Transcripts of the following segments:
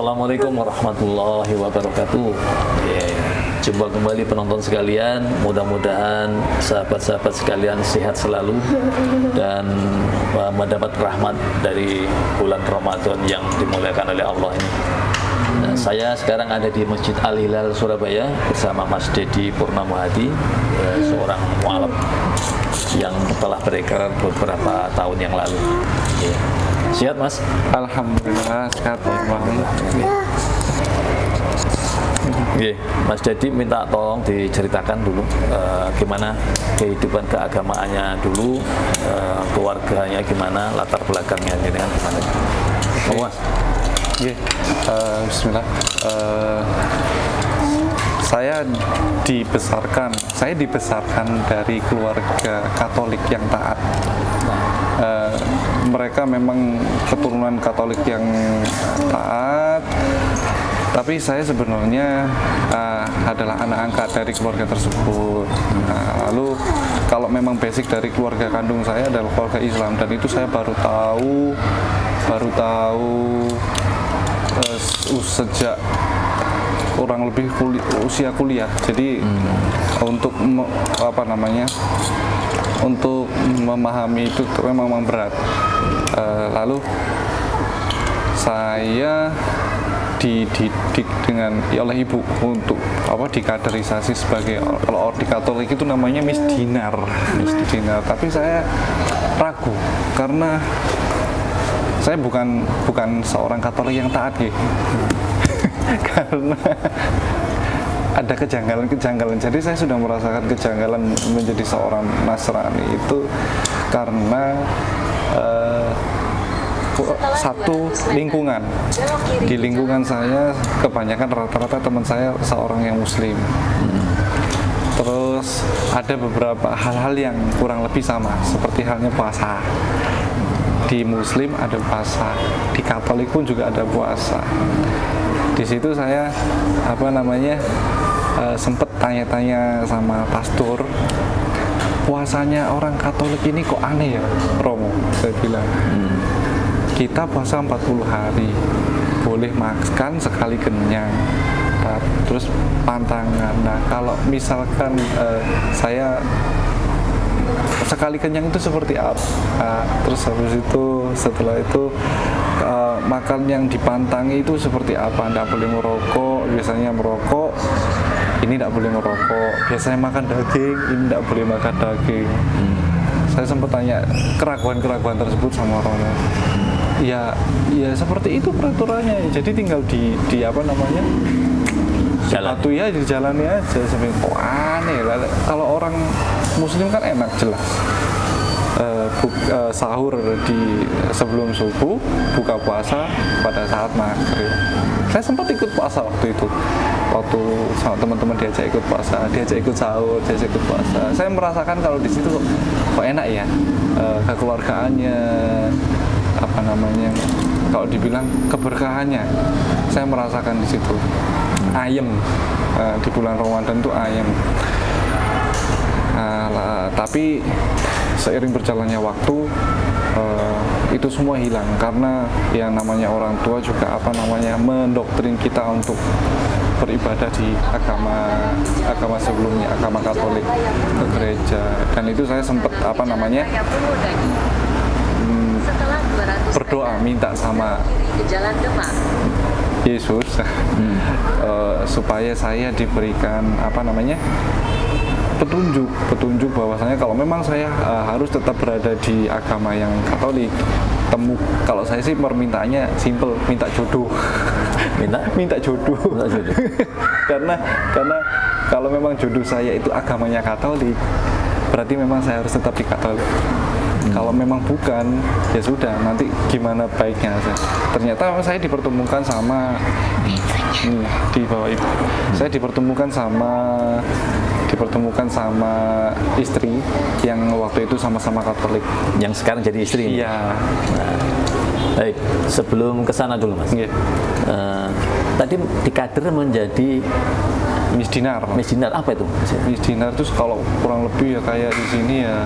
Assalamualaikum warahmatullahi wabarakatuh. Jumpa kembali penonton sekalian. Mudah-mudahan sahabat-sahabat sekalian sehat selalu dan uh, mendapat rahmat dari bulan Ramadan yang dimuliakan oleh Allah ini. Nah, saya sekarang ada di Masjid Al Hilal Surabaya bersama Mas Dedi Purnama Hadi, uh, seorang mualaf yang telah berekar beberapa tahun yang lalu. Sihat Mas? Alhamdulillah sehat. Oke, Mas Dedi minta tolong diceritakan dulu uh, gimana kehidupan keagamaannya dulu, uh, keluarganya gimana, latar belakangnya ini kan gimana. Oh, Mas. Oke, uh, Bismillah. Uh, saya dibesarkan, saya dibesarkan dari keluarga Katolik yang taat. Uh, mereka memang keturunan Katolik yang taat, tapi saya sebenarnya uh, adalah anak angkat dari keluarga tersebut. Nah, lalu kalau memang basic dari keluarga kandung saya adalah keluarga Islam dan itu saya baru tahu, baru tahu uh, sejak kurang lebih usia kuliah. Jadi hmm. untuk apa namanya? Untuk memahami itu memang, berat. Uh, lalu saya dididik dengan oleh ibu untuk apa dikaderisasi sebagai kalau di Katolik itu namanya Miss Dinar, Miss Dinar. Tapi saya ragu karena saya bukan bukan seorang Katolik yang taat gitu. karena ada kejanggalan-kejanggalan. Jadi saya sudah merasakan kejanggalan menjadi seorang Nasrani itu karena uh, satu lingkungan. Di lingkungan saya kebanyakan rata-rata teman saya seorang yang Muslim. Terus ada beberapa hal-hal yang kurang lebih sama, seperti halnya puasa. Di Muslim ada puasa, di Katolik pun juga ada puasa. Di situ saya apa namanya uh, sempet tanya-tanya sama pastor puasanya orang Katolik ini kok aneh ya Romo? Saya bilang hmm. kita puasa 40 hari boleh makan sekali kenyang terus pantangan nah kalau misalkan uh, saya sekali kenyang itu seperti apa? Nah, terus habis itu setelah itu uh, makan yang dipantangi itu seperti apa? Anda boleh merokok biasanya merokok ini tidak boleh merokok biasanya makan daging ini tidak boleh makan daging. Hmm. saya sempat tanya keraguan-keraguan tersebut sama orang ya ya seperti itu peraturannya. Jadi tinggal di di apa namanya? Jalan. Ya dijalani aja. Sampai kok aneh lah. Kalau orang muslim kan enak jelas. Uh, buk, uh, sahur di sebelum subuh buka puasa pada saat maghrib. Saya sempat ikut puasa waktu itu waktu sama teman-teman diajak ikut puasa diajak ikut sahur diajak ikut puasa. Saya merasakan kalau di situ kok enak ya uh, kekeluargaannya apa namanya kalau dibilang keberkahannya. Saya merasakan di situ. Ayem uh, di bulan Ramadan itu lah, tapi seiring berjalannya waktu uh, itu semua hilang. Karena yang namanya orang tua juga apa namanya mendoktrin kita untuk beribadah di agama agama sebelumnya agama Katolik ke gereja dan itu saya sempat apa namanya berdoa minta sama Yesus hmm. uh, supaya saya diberikan apa namanya petunjuk petunjuk bahwasanya kalau memang saya uh, harus tetap berada di agama yang Katolik temu kalau saya sih permintaannya simple minta jodoh minta minta jodoh, minta jodoh. karena karena kalau memang jodoh saya itu agamanya Katolik berarti memang saya harus tetap di Katolik Hmm. Kalau memang bukan, ya sudah. Nanti gimana baiknya saya. Ternyata saya dipertemukan sama hmm, di bawah ibu. Hmm. Saya dipertemukan sama dipertemukan sama istri yang waktu itu sama-sama Katolik. Yang sekarang jadi istri. Iya. Nah, baik, sebelum ke sana dulu Mas. Yeah. Uh, tadi di kader menjadi misdinar. Misdinar apa itu? Misdinar itu kalau kurang lebih ya kayak di sini ya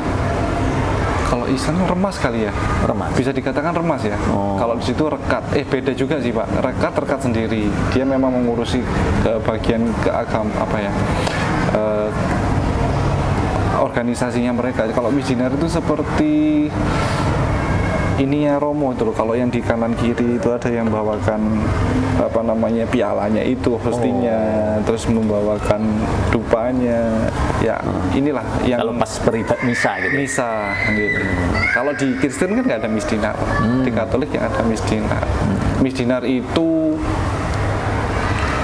kalau Islam remas kali ya Remas. bisa dikatakan remas ya Oh. kalau di situ rekat eh beda juga sih pak rekat rekat sendiri dia memang mengurusi ke bagian ke agam apa ya eh, organisasinya mereka kalau missioner itu seperti ininya Romo itu loh kalau yang di kanan kiri itu ada yang bawakan apa namanya pialanya itu hostinya terus membawakan dupanya ya inilah yang Kalau pas beribadah misa gitu. misa gitu. Kalau di Kristen kan nggak ada misdinar, di Katolik yang ada misdinar. Misdinar itu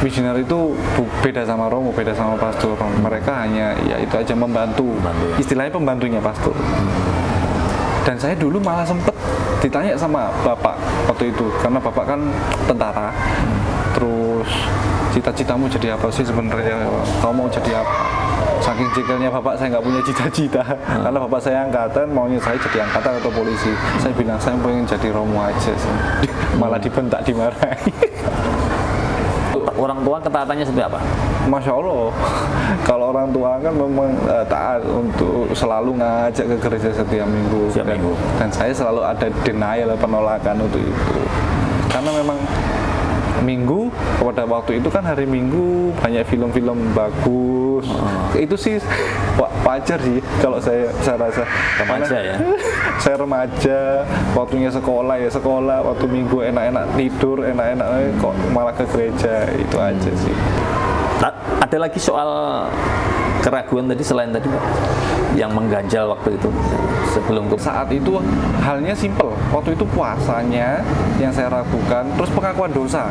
misdinar itu beda sama romo, beda sama pastor. Mereka hanya ya itu aja membantu. Membantu ya. Istilahnya pembantunya pastor. Dan saya dulu malah sempet ditanya sama bapak waktu itu karena bapak kan tentara. Terus cita-citamu jadi apa sih sebenarnya? Kamu mau jadi apa? Saking jekelnya bapak saya nggak punya cita-cita karena bapak saya angkatan maunya saya jadi angkatan atau polisi. Saya bilang saya pengen jadi romo aja sih. Malah dibentak dimarahi. Orang tua ketaatannya seperti apa? Masya Allah, kalau orang tua kan memang eh, taat untuk selalu ngajak ke gereja setiap minggu. Setiap dan, minggu. dan saya selalu ada denial penolakan untuk itu. Karena memang minggu pada waktu itu kan hari minggu banyak film-film bagus. Ah. Itu sih wa- wajar sih kalau saya saya rasa. Remaja Karena ya? saya remaja, waktunya sekolah ya sekolah, waktu minggu enak-enak tidur, enak-enak eh, kok malah ke gereja itu aja sih. Ta- Ada lagi soal keraguan tadi selain tadi Pak yang mengganjal waktu itu sebelum ke saat itu halnya simpel waktu itu puasanya yang saya ragukan terus pengakuan dosa.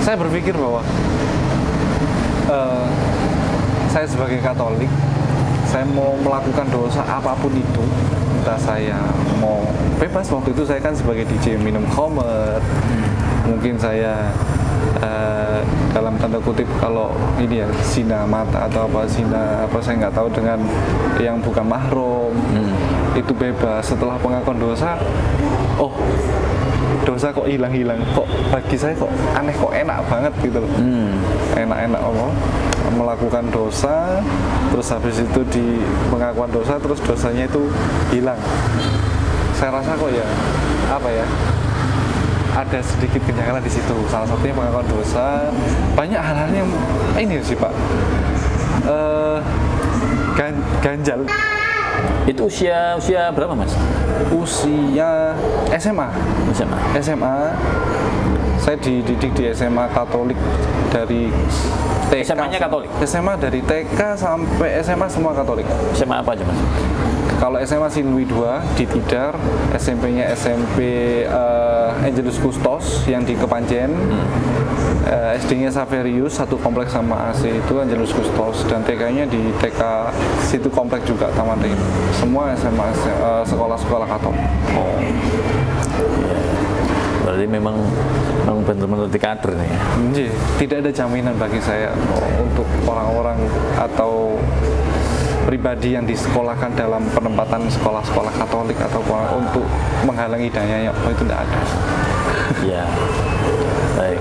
Saya berpikir bahwa eh, saya sebagai Katolik saya mau melakukan dosa apa pun itu entah saya mau bebas. Waktu itu saya kan sebagai DJ minum khamr mungkin saya eh, dalam tanda kutip kalau ini ya zina mata atau apa zina apa saya nggak tahu dengan yang bukan mahrum itu bebas setelah pengakuan dosa oh dosa kok hilang-hilang kok bagi saya kok aneh kok enak banget gitu loh. Hmm. enak-enak Allah melakukan dosa terus habis itu di pengakuan dosa terus dosanya itu hilang. Saya rasa kok ya apa ya ada sedikit kejanggalan di situ. Salah satunya pengakuan dosa. Banyak hal-hal yang ini sih pak. Eh, gan- ganjal itu usia usia berapa Mas? usia SMA SMA. SMA saya dididik di SMA Katolik dari TK SMA-nya Katolik? SMA dari TK sampai SMA semua Katolik SMA apa aja Mas? kalau SMA Sinwi 2 di Tidar SMP-nya SMP eh, Angelus Kustos yang di Kepanjen Eh, SD-nya Saverius satu kompleks sama AC itu Angelus Kustos dan TK-nya di TK situ kompleks juga Taman Ring semua SMA eh, sekolah-sekolah Katolik Oh. Iya. Berarti memang memang benar-benar di kader nih ya. Nji, tidak ada jaminan bagi saya untuk orang-orang atau pribadi yang disekolahkan dalam penempatan sekolah-sekolah Katolik atau untuk menghalangi dayanya oh, itu tidak ada. Iya. Baik.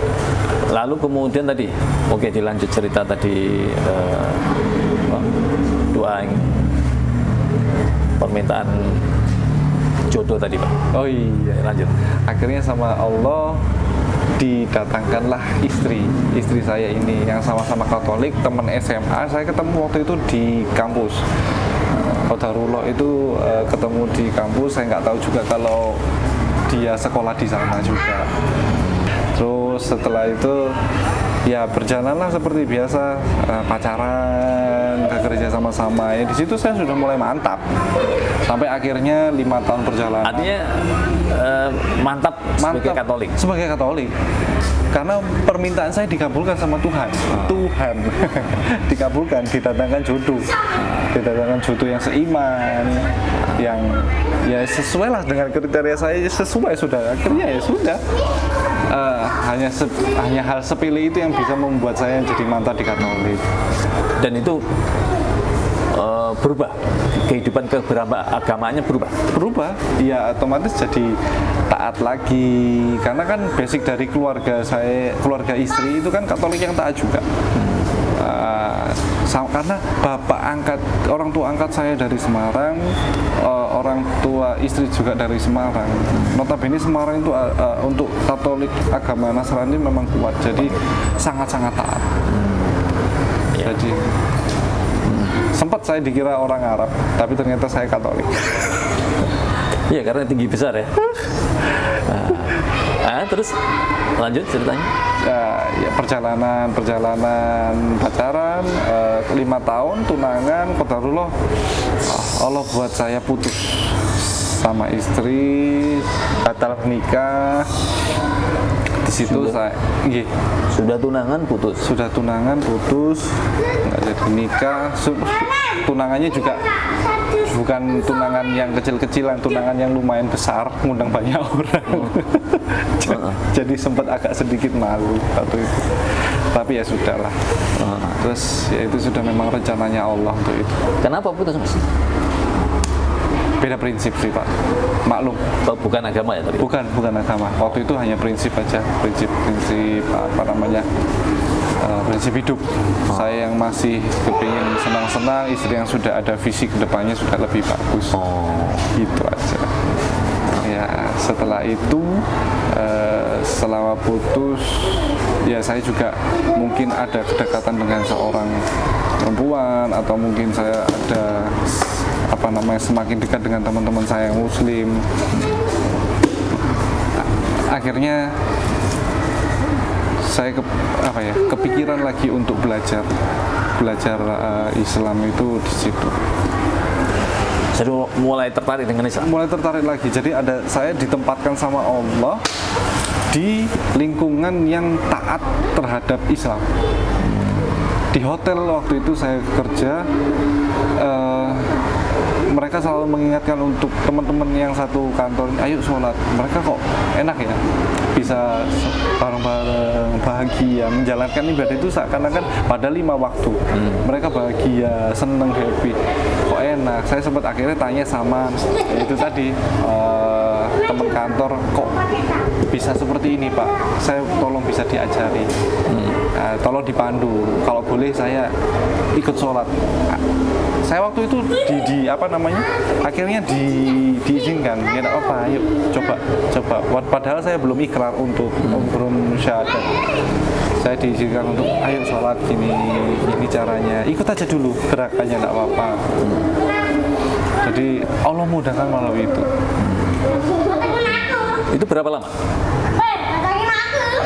Lalu kemudian tadi, oke dilanjut cerita tadi apa, doa yang- permintaan jodoh tadi Pak. Oh iya. Lanjut. Akhirnya sama Allah didatangkanlah istri istri saya ini yang sama-sama Katolik teman SMA saya ketemu waktu itu di kampus Qadarullah itu eh, ketemu di kampus saya nggak tahu juga kalau dia sekolah di sana juga terus setelah itu ya berjalanlah seperti biasa eh, pacaran ke gereja sama-sama. Ya di situ saya sudah mulai mantap. Sampai akhirnya lima tahun perjalanan. Artinya eh, mantap, sebagai Katolik. sebagai Katolik. Karena permintaan saya dikabulkan sama Tuhan. Tuhan. Dikabulkan didatangkan jodoh didatangkan jodoh yang seiman yang ya sesuai lah dengan kriteria saya. Sesuai sudah. Akhirnya ya sudah hanya se- hanya hal sepele itu yang bisa membuat saya jadi mantap di Katolik Dan itu eh, berubah. Kehidupan keberagamannya berubah. berubah. Ya otomatis jadi taat lagi. Karena kan basic dari keluarga saya keluarga istri itu kan Katolik yang taat juga. Sa- karena bapak angkat orang tua angkat saya dari Semarang eh, orang tua istri juga dari Semarang notabene Semarang itu eh, eh, untuk Katolik agama Nasrani memang kuat jadi sangat-sangat taat jadi sempat saya dikira orang Arab tapi ternyata saya Katolik Iya karena tinggi besar ya. Nah, ah, terus lanjut ceritanya. ya, ya perjalanan perjalanan pacaran eh, lima tahun tunangan kodarullah ah, Allah buat saya putus sama istri batal nikah. Di situ saya iya, Sudah tunangan putus. sudah tunangan putus nggak jadi nikah. Su- tunangannya juga bukan tunangan yang kecil-kecilan tunangan yang lumayan besar ngundang banyak orang. Heeh. jadi sempat agak sedikit malu waktu itu. Tapi ya sudahlah. Terus ya itu sudah memang rencananya Allah untuk itu. Kenapa putus? Mas? beda prinsip sih pak. Maklum. Oh, bukan agama ya tapi. bukan bukan agama. Waktu itu hanya prinsip aja. Prinsip prinsip apa namanya eh, prinsip hidup. Saya yang masih kepingin senang-senang istri yang sudah ada visi ke depannya sudah lebih bagus. Oh, gitu aja. Ya setelah itu eh, selama putus ya saya juga mungkin ada kedekatan dengan seorang perempuan atau mungkin saya ada apa namanya semakin dekat dengan teman-teman saya yang muslim. Akhirnya saya ke, apa ya kepikiran lagi untuk belajar belajar eh, Islam itu di situ jadi mulai tertarik dengan Islam. mulai tertarik lagi. Jadi ada saya ditempatkan sama Allah di lingkungan yang taat terhadap Islam. Di hotel waktu itu saya kerja, eh, mereka selalu mengingatkan untuk teman-teman yang satu kantor, ayo sholat. Mereka kok enak ya, bisa bareng-bareng bahagia menjalankan ibadah itu seakan-akan pada lima waktu. Mereka bahagia, seneng, happy. Kok enak? Saya sempat akhirnya tanya sama itu tadi eh, teman kantor, kok bisa seperti ini Pak? Saya tolong bisa diajari. Nah, tolong dipandu. Kalau boleh saya ikut sholat. Saya waktu itu di, di apa namanya? Akhirnya di, diizinkan. Ya enggak apa, yuk coba coba. Wad- Padahal saya belum ikrar untuk belum syahadat. Saya diizinkan untuk ayo sholat gini ini caranya. Ikut aja dulu gerakannya enggak apa-apa. Jadi Allah mudahkan melalui itu. Itu berapa lama?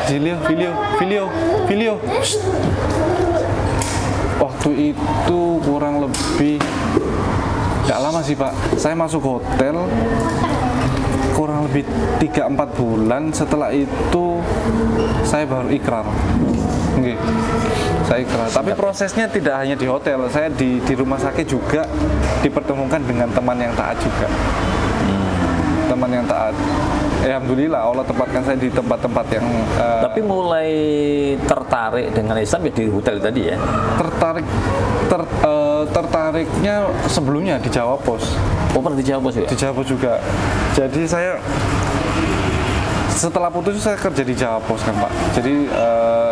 Video, video, video, video. Shh. Waktu itu kurang lebih nggak lama sih pak. Saya masuk hotel kurang lebih 3-4 bulan. Setelah itu saya baru ikrar. Oke, saya ikrar. Tapi prosesnya tidak hanya di hotel. Saya di di rumah sakit juga dipertemukan dengan teman yang taat juga. Teman yang taat. Alhamdulillah Allah tempatkan saya di tempat-tempat yang eh, Tapi mulai tertarik dengan Islam ya di hotel tadi ya. tertarik ter, eh, tertariknya sebelumnya di Jawa Pos Oh pernah di Jawa Bos ya? di Jawa Pos juga jadi saya setelah putus saya kerja di Jawa Pos kan Pak jadi eh,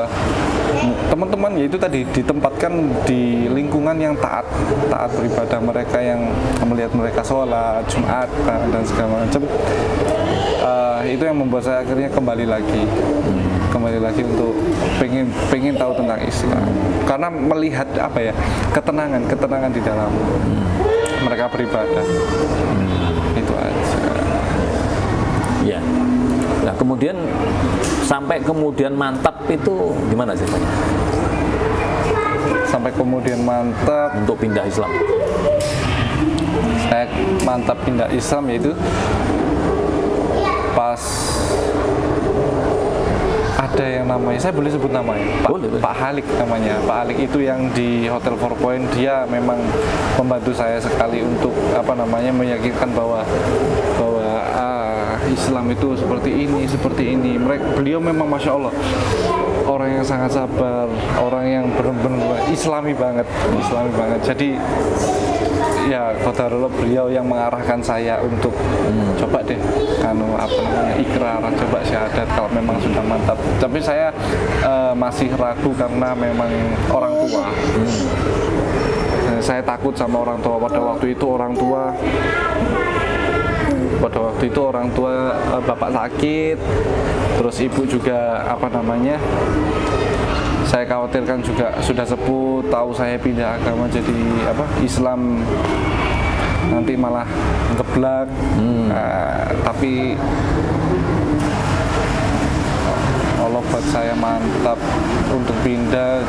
teman-teman ya itu tadi ditempatkan di lingkungan yang taat taat beribadah mereka yang melihat mereka sholat Jumat dan segala macam. Eh, itu yang membuat saya akhirnya kembali lagi. Kembali lagi untuk pengen pengen tahu tentang Islam. Karena melihat apa ya ketenangan ketenangan di dalam mereka beribadah itu aja Iya. Nah kemudian sampai kemudian mantap itu gimana ceritanya sampai kemudian mantap untuk pindah Islam? saya mantap pindah Islam yaitu pas ada yang namanya saya boleh sebut namanya Pak, Boleh, boleh. Pak Halik namanya Pak Halik itu yang di Hotel Four Point dia memang membantu saya sekali untuk apa namanya meyakinkan bahwa ah, Islam itu seperti ini seperti ini. Mereka beliau memang masya Allah orang yang sangat sabar orang yang benar-benar Islami banget Islami banget. Jadi ya kodarullah beliau yang mengarahkan saya untuk coba deh anu apa namanya ikrar coba syahadat kalau memang sudah mantap. Tapi saya eh, masih ragu karena memang orang tua. Eh, saya takut sama orang tua. Pada waktu itu orang tua pada waktu itu orang tua eh, bapak sakit terus ibu juga apa namanya saya khawatirkan juga sudah sepuh tahu saya pindah agama jadi apa Islam nanti malah ngeblak. Nah, tapi Allah buat saya mantap untuk pindah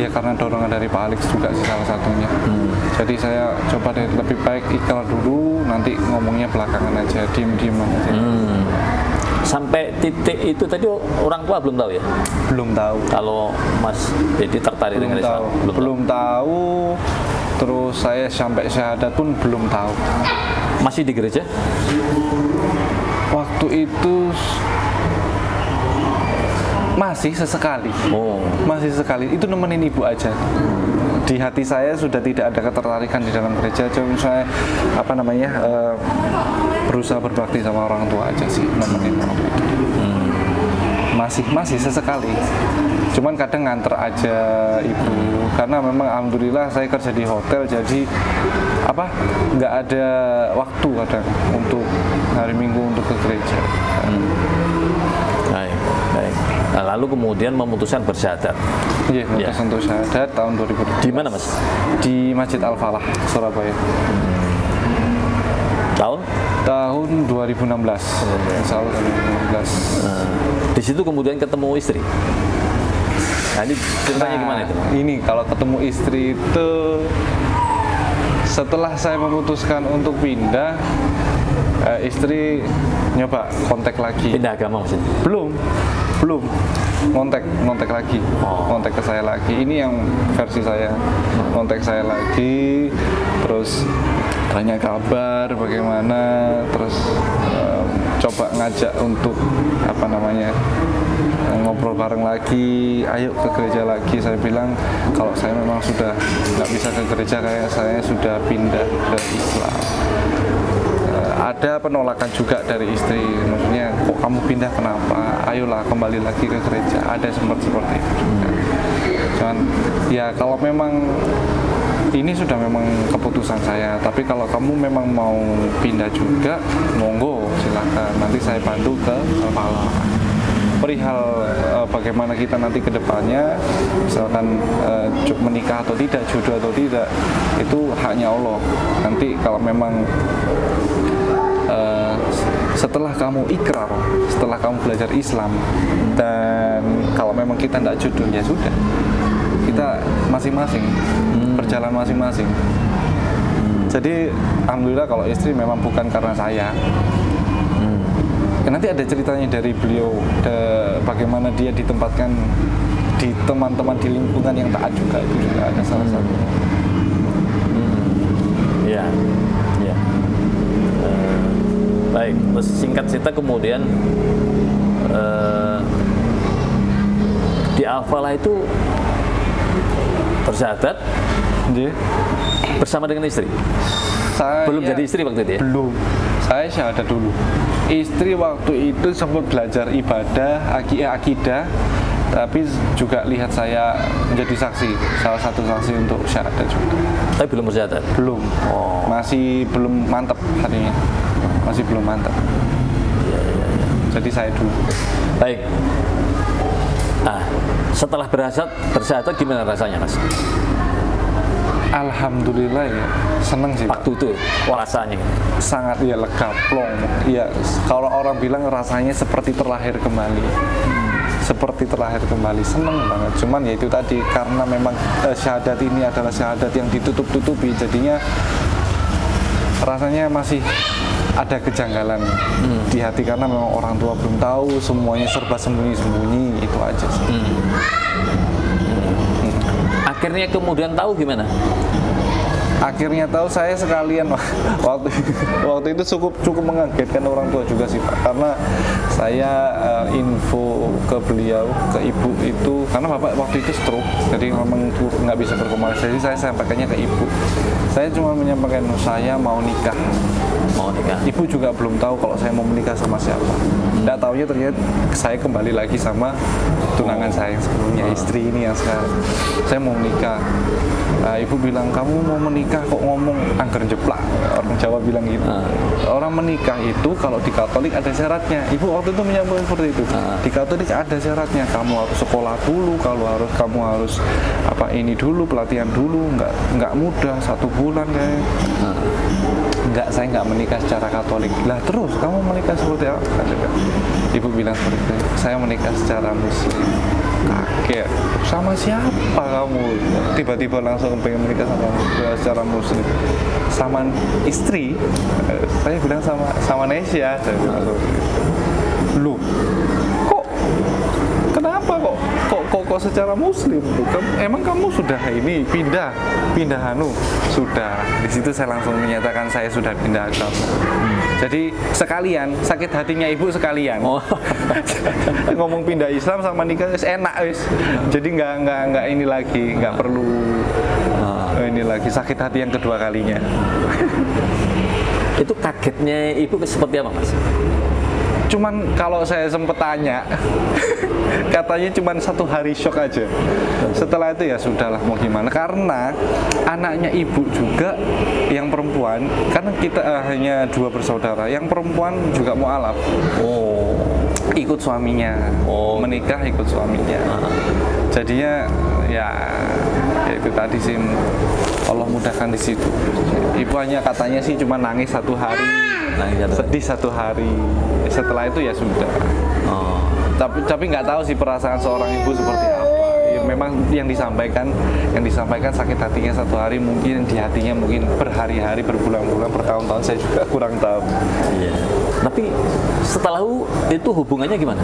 ya karena dorongan dari Pak Alex juga sih salah satunya. Jadi saya coba deh lebih baik ikrar dulu nanti ngomongnya belakangan aja diem-diem aja. Hmm. Sampai titik itu tadi orang tua belum tahu ya. belum tahu. Kalau Mas Dedi tertarik belum dengan Islam, tahu. Belum tahu. Terus saya sampai syahadat pun belum tahu. Masih di gereja? waktu itu masih sesekali. Oh. masih sekali itu nemenin ibu aja. Di hati saya sudah tidak ada ketertarikan di dalam gereja. Cuma saya apa namanya eh, berusaha berbakti sama orang tua aja sih nemenin waktu itu masih masih sesekali. Cuman kadang nganter aja ibu. Karena memang alhamdulillah saya kerja di hotel jadi apa nggak ada waktu kadang untuk hari minggu untuk ke gereja. Nah, lalu kemudian memutuskan bersyahadat. Iya, Ya. untuk syahadat tahun 2000 Di mana, Mas? di Masjid Al Falah Surabaya Tahun? tahun 2016 Insya Allah 2016 Nah, di situ kemudian ketemu istri. Nah, ini ceritanya Nah, gimana itu? ini kalau ketemu istri itu setelah saya memutuskan untuk pindah eh, istri nyoba kontak lagi Pindah agama maksudnya? belum belum. Ngontek ngontek lagi. Oh. ngontek ke saya lagi. Ini yang versi saya. Ngontek saya lagi terus tanya kabar bagaimana terus em, coba ngajak untuk apa namanya ngobrol bareng lagi. Ayo ke gereja lagi. Saya bilang kalau saya memang sudah nggak bisa ke gereja kayak saya sudah pindah ke Islam ada penolakan juga dari istri maksudnya kok kamu pindah? Kenapa? Ayolah kembali lagi ke gereja. Ada sempat seperti itu juga. Cuman ya kalau memang ini sudah memang keputusan saya tapi kalau kamu memang mau pindah juga monggo silahkan nanti saya bantu ke kepala perihal eh, bagaimana kita nanti ke depannya misalkan ju- menikah atau tidak jodoh atau tidak itu haknya Allah. Nanti kalau memang setelah kamu ikrar, setelah kamu belajar Islam, dan kalau memang kita tidak jodoh ya sudah, kita masing-masing berjalan masing-masing. Jadi alhamdulillah kalau istri memang bukan karena saya. Ya, nanti ada ceritanya dari beliau, de- bagaimana dia ditempatkan di teman-teman di lingkungan yang taat juga itu juga ada salah satunya. Iya, iya. Eh, baik, terus singkat cerita kemudian eh, di Al-Falah itu bersyahadat Jadi, bersama dengan istri. saya Belum jadi istri waktu itu ya? Belum. Saya syahadat dulu. Istri waktu itu sempat belajar ibadah, eh, akidah, tapi juga lihat saya menjadi saksi, salah satu saksi untuk syahadat juga. Tapi belum bersyahadat. Belum. Oh. Masih belum mantap hatinya. Masih belum mantap. Jadi saya dulu. Baik. Nah, setelah bersyahadat, bersyahadat gimana rasanya, Mas? Alhamdulillah ya, seneng sih. Waktu itu rasanya. sangat ya lega plong ya kalau orang bilang rasanya seperti terlahir kembali seperti terlahir kembali seneng banget cuman ya itu tadi karena memang eh, syahadat ini adalah syahadat yang ditutup-tutupi jadinya rasanya masih ada kejanggalan di hati karena memang orang tua belum tahu semuanya serba sembunyi-sembunyi itu aja sih. Akhirnya kemudian tahu gimana? Akhirnya tahu saya sekalian. Waktu waktu itu cukup cukup mengagetkan orang tua juga sih pak. Karena saya uh, info ke beliau ke ibu itu karena bapak waktu itu stroke jadi memang nggak bisa berkomunikasi. Saya sampaikannya ke ibu. Saya cuma menyampaikan saya mau nikah mau nikah. Ibu juga belum tahu kalau saya mau menikah sama siapa. Tidak tahunya ternyata saya kembali lagi sama tunangan saya yang sebelumnya istri ini yang sekarang. Saya mau menikah. Nah, ibu bilang kamu mau menikah kok ngomong angker jeplak? Orang Jawa bilang gitu. Ah. orang menikah itu kalau di Katolik ada syaratnya. Ibu waktu itu menyambung seperti itu. Ah. di Katolik ada syaratnya kamu harus sekolah dulu kalau harus kamu harus apa ini dulu pelatihan dulu nggak nggak mudah satu bulan kayak Enggak, saya nggak menikah secara Katolik. Lah terus kamu menikah seperti apa? Ibu bilang seperti itu. Saya menikah secara Muslim. Kaget. Sama siapa kamu? Tiba-tiba langsung pengen menikah sama secara Muslim. Sama istri. Eh, Saya bilang sama sama Nesya. Lu, secara muslim tuh Kamu- emang kamu sudah ini pindah? Pindah anu sudah. Di situ saya langsung menyatakan saya sudah pindah agama. Jadi sekalian sakit hatinya ibu sekalian. Oh. ngomong pindah Islam sama nikah enak wis. Jadi nggak nggak nggak ini lagi nggak perlu Ah. ini lagi sakit hati yang kedua kalinya. Itu kagetnya ibu seperti apa mas cuman kalau saya sempet tanya katanya cuman satu hari shock aja. Setelah itu ya sudahlah mau gimana? Karena anaknya ibu juga yang perempuan karena kita eh, hanya dua bersaudara yang perempuan juga mualaf oh. Ikut suaminya. Oh. menikah ikut suaminya. Jadinya ya, ya itu tadi sih Allah mudahkan di situ. Ibu hanya katanya sih cuma nangis satu hari. Nangis satu hari. sedih satu hari. Setelah itu ya sudah. Oh. Tapi tapi nggak tahu sih perasaan seorang ibu seperti apa. Ya, memang yang disampaikan yang disampaikan sakit hatinya satu hari mungkin di hatinya mungkin berhari-hari berbulan-bulan bertahun-tahun saya juga kurang tahu. Iya. Tapi setelah itu hubungannya gimana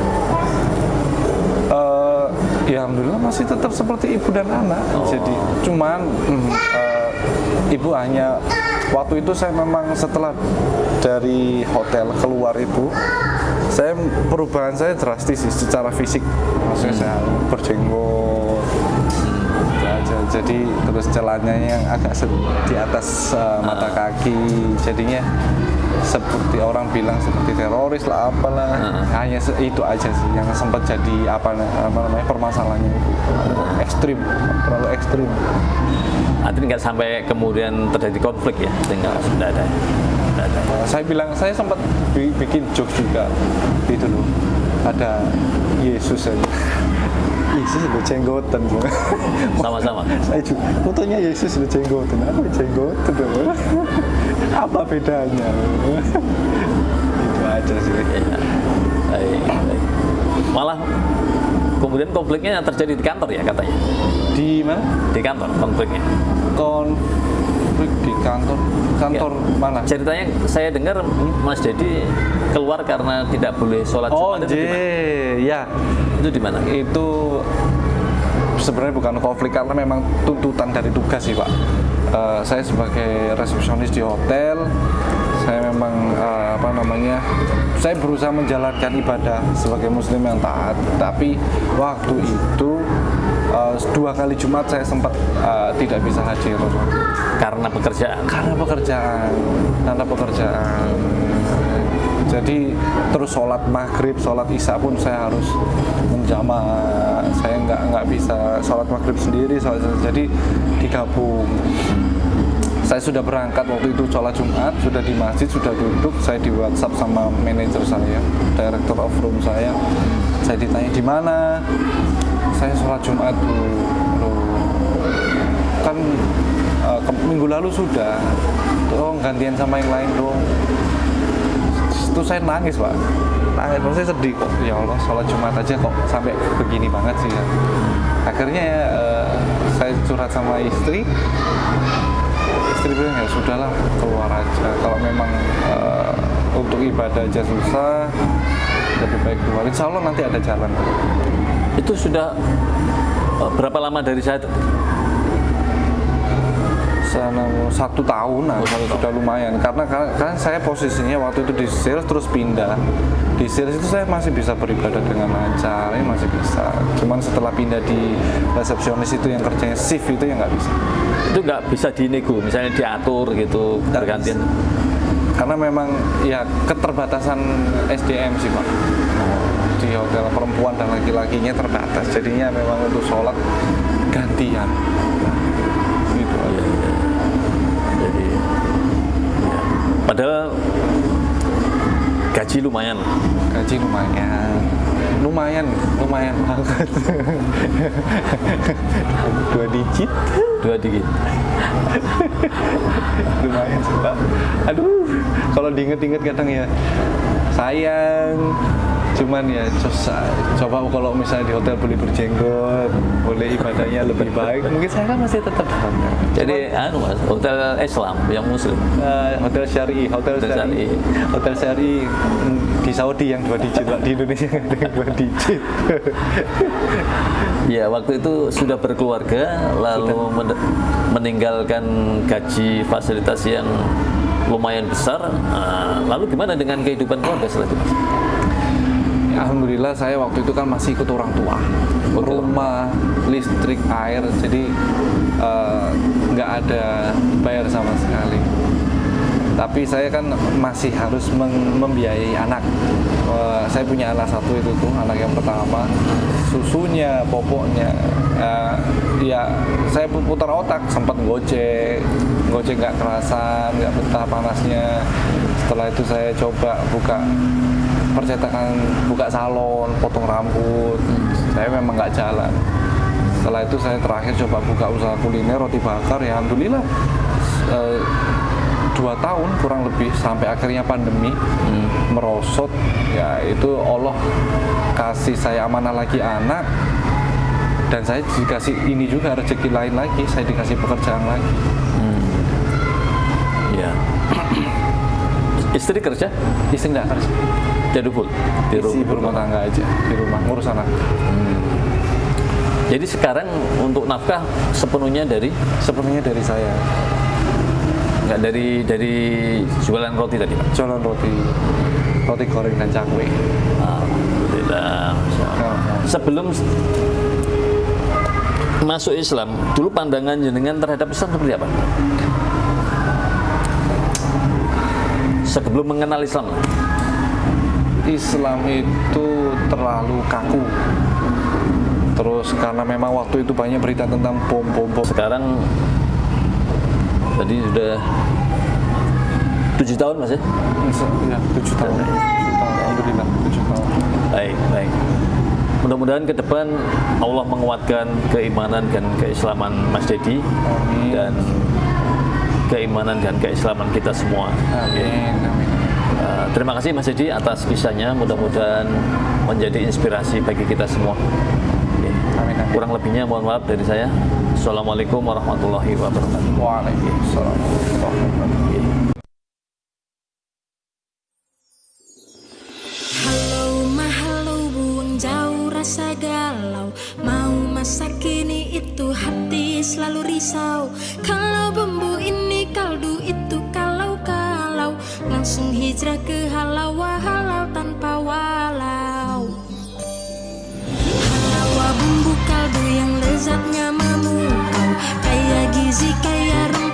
ya alhamdulillah masih tetap seperti ibu dan anak. Jadi cuman mm, eh, ibu hanya waktu itu saya memang setelah dari hotel keluar ibu saya perubahan saya drastis sih secara fisik. Maksudnya saya berjenggot aja. Jadi terus celananya yang agak di atas eh, mata kaki jadinya seperti orang bilang seperti teroris lah apalah. Hanya se- itu aja sih yang sempat jadi apa, apa namanya permasalahannya itu. Ekstrim terlalu ekstrim. Artinya nggak sampai kemudian terjadi konflik ya? Tinggal sudah ada sudah ada. Saya bilang saya sempat bi- bikin jokes juga. Itu loh ada Yesus aja Yesus udah jenggotan sama-sama. Saya juga fotonya Yesus udah jenggotan. Apa jenggotan apa bedanya itu aja sih. Iya. Baik, baik. malah kemudian konfliknya terjadi di kantor ya katanya? Di mana? Di kantor konfliknya konflik di kantor kantor Ya. mana? Ceritanya saya dengar Mas Dedi keluar karena tidak boleh sholat oh Jumat itu di ya. Itu di mana? Itu sebenarnya bukan konflik karena memang tuntutan dari tugas sih pak. Eh, saya sebagai resepsionis di hotel saya memang eh, apa namanya saya berusaha menjalankan ibadah sebagai muslim yang taat. Tapi waktu itu eh, dua kali Jumat saya sempat eh, tidak bisa hadir. Karena pekerjaan? Karena pekerjaan karena pekerjaan. Jadi terus sholat maghrib sholat isya pun saya harus menjama. Saya nggak nggak bisa sholat maghrib sendiri sholat, jadi digabung. Saya sudah berangkat waktu itu sholat Jumat sudah di masjid sudah duduk. Saya di WhatsApp sama manajer saya director of room saya. Saya ditanya di mana saya sholat Jumat Loh, kan eh, ke- minggu lalu sudah. Tolong gantian sama yang lain dong itu saya nangis pak. Nangis maksudnya sedih kok. Ya Allah sholat Jumat aja kok sampai begini banget sih ya. Akhirnya ya, eh, saya curhat sama istri. Istri bilang ya sudahlah keluar aja. Kalau memang eh, untuk ibadah aja susah lebih baik keluar. Insya Allah nanti ada jalan itu sudah eh, berapa lama dari saya sana satu tahunan Oh, satu tahun. sudah lumayan. Karena kan saya posisinya waktu itu di sales terus pindah. Di sales itu saya masih bisa beribadah dengan lancar ya masih bisa. Cuman setelah pindah di resepsionis itu yang kerjanya shift itu yang nggak bisa. Itu nggak bisa dinego, misalnya diatur gitu bergantian. karena memang ya keterbatasan SDM sih pak di hotel perempuan dan laki-lakinya terbatas. Jadinya memang untuk sholat gantian. Gitu Iya, iya. Jadi, ya. padahal gaji lumayan. gaji lumayan. Lumayan lumayan banget. Dua digit. Dua digit. lumayan sih pak. Aduh. Kalau diinget-inget kadang ya sayang cuman ya coba, coba kalau misalnya di hotel boleh berjenggot boleh ibadahnya lebih baik mungkin saya kan masih tetap bangga Jadi, anu mas, hotel Islam yang Muslim. Eh, hotel syari, hotel, Hotel syari, syari. hotel syari mm, di Saudi yang dua digit, Pak. di Indonesia yang dua digit. Ya, waktu itu sudah berkeluarga, lalu men- meninggalkan gaji fasilitas yang lumayan besar. Nah, lalu gimana dengan kehidupan keluarga? Mas? Alhamdulillah saya waktu itu kan masih ikut orang tua, rumah, listrik, air, jadi eh, nggak ada bayar sama sekali. Tapi saya kan masih harus membiayai anak. Eh, saya punya anak satu itu tuh, anak yang pertama, susunya, popoknya. Eh, ya saya pu- putar otak, sempat gojek, gojek nggak kerasan, nggak betah panasnya. Setelah itu saya coba buka percetakan buka salon, potong rambut. Saya memang nggak jalan. Setelah itu saya terakhir coba buka usaha kuliner roti bakar. Ya alhamdulillah eh, dua tahun kurang lebih sampai akhirnya pandemi merosot. Ya itu Allah kasih saya amanah lagi anak dan saya dikasih ini juga rezeki lain lagi. Saya dikasih pekerjaan lagi. Ya. Istri kerja? Istri nggak kerja. Jadi full di rumah. berumah tangga aja di rumah ngurus anak. Jadi sekarang untuk nafkah sepenuhnya dari Sepenuhnya dari saya. nggak dari dari jualan roti tadi, Pak? jualan roti roti goreng dan cakwe Alhamdulillah. Sebelum masuk Islam, dulu pandangan jenengan terhadap Islam seperti apa? Sebelum mengenal Islam, Islam itu terlalu kaku. Terus karena memang waktu itu banyak berita tentang bom bom bom sekarang tadi sudah tujuh tahun mas ya? ya tujuh tahun. Alhamdulillah tujuh tahun. Baik, baik. Mudah-mudahan ke depan Allah menguatkan keimanan dan keislaman Mas Dedi dan keimanan dan keislaman kita semua. amin amin Uh, terima kasih Mas Dedi atas kisahnya. Mudah-mudahan menjadi inspirasi bagi kita semua. Oke. Amin, amin. Kurang lebihnya mohon maaf dari saya. Assalamualaikum warahmatullahi wabarakatuh. waalaikumsalam warahmatullahi wabarakatuh Hijrah ke halau Halau tanpa walau. Halau bumbu kaldu yang lezatnya memukau kayak gizi kayak rumah